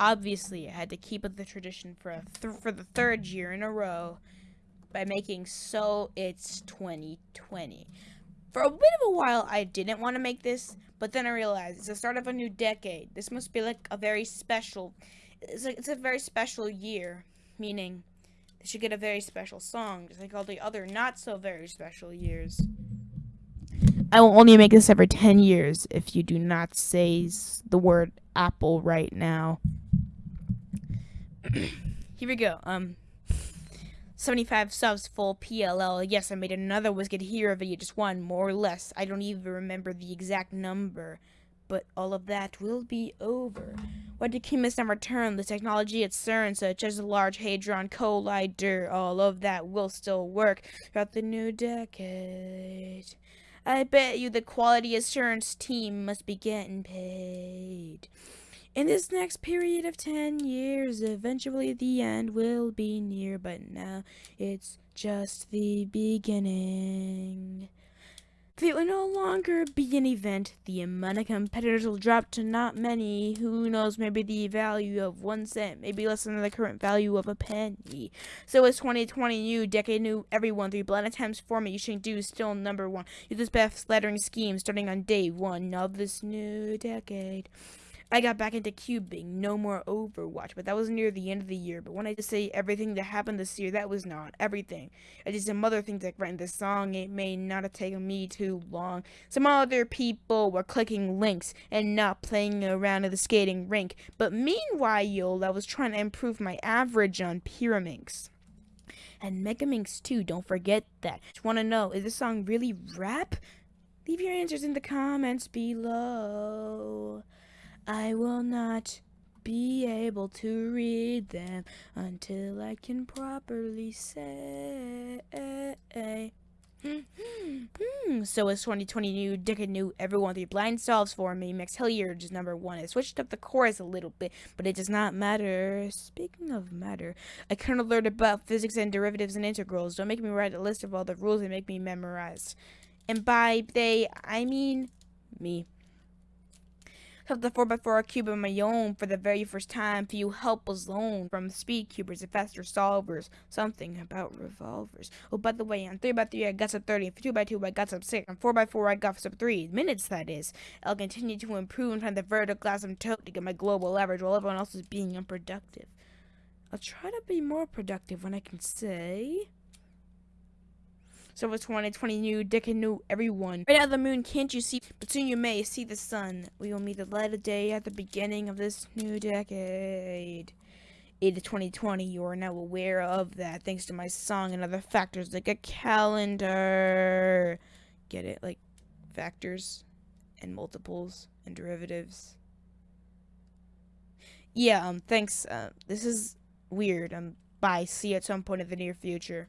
Obviously, I had to keep up the tradition for th- for the third year in a row by making so it's 2020. For a bit of a while, I didn't want to make this, but then I realized it's the start of a new decade. This must be like a very special. It's a, it's a very special year, meaning they should get a very special song, just like all the other not so very special years. I will only make this every 10 years if you do not say the word apple right now. Here we go. Um, 75 subs full PLL. Yes, I made another Wizkid Hero video, just one, more or less. I don't even remember the exact number. But all of that will be over. What did King Mist return? The technology at CERN, such as the Large Hadron Collider, all of that will still work throughout the new decade. I bet you the quality assurance team must be getting paid. In this next period of 10 years, eventually the end will be near, but now it's just the beginning. It will no longer be an event. The amount of competitors will drop to not many. Who knows, maybe the value of one cent, maybe less than the current value of a penny. So it's 2020 new, decade new, everyone. Three blind attempts format you should do still number one. Use this best lettering scheme starting on day one of this new decade. I got back into cubing, no more Overwatch, but that was near the end of the year. But when I just say everything that happened this year, that was not everything. I did some other things like writing this song. It may not have taken me too long. Some other people were clicking links and not playing around at the skating rink. But meanwhile, I was trying to improve my average on Pyraminx. And Megaminx too, don't forget that. Just wanna know, is this song really rap? Leave your answers in the comments below. I will not be able to read them until I can properly say. Hmm, so it's 2020 new, Dick and new, everyone the blind solves for me. Max Hilliard is number one. I switched up the chorus a little bit, but it does not matter. Speaking of matter, I kind of learned about physics and derivatives and integrals. Don't make me write a list of all the rules and make me memorize. And by they, I mean me have the 4x4 cube of my own for the very first time. Few help was loaned from speed cubers and faster solvers. Something about revolvers. Oh, by the way, on 3x3 I got sub 30, and 2x2 I got sub 6, on 4x4 I got sub 3. Minutes, that is. I'll continue to improve and find the vertical glass I'm tote to get my global average while everyone else is being unproductive. I'll try to be more productive when I can say... So it's 2020 new, Dick and new everyone. Right out of the moon, can't you see? But soon you may see the sun. We will meet the light of day at the beginning of this new decade. It is 2020. You are now aware of that thanks to my song and other factors like a calendar. Get it? Like factors and multiples and derivatives. Yeah, um, thanks. Uh, this is weird. Um, bye. See you at some point in the near future.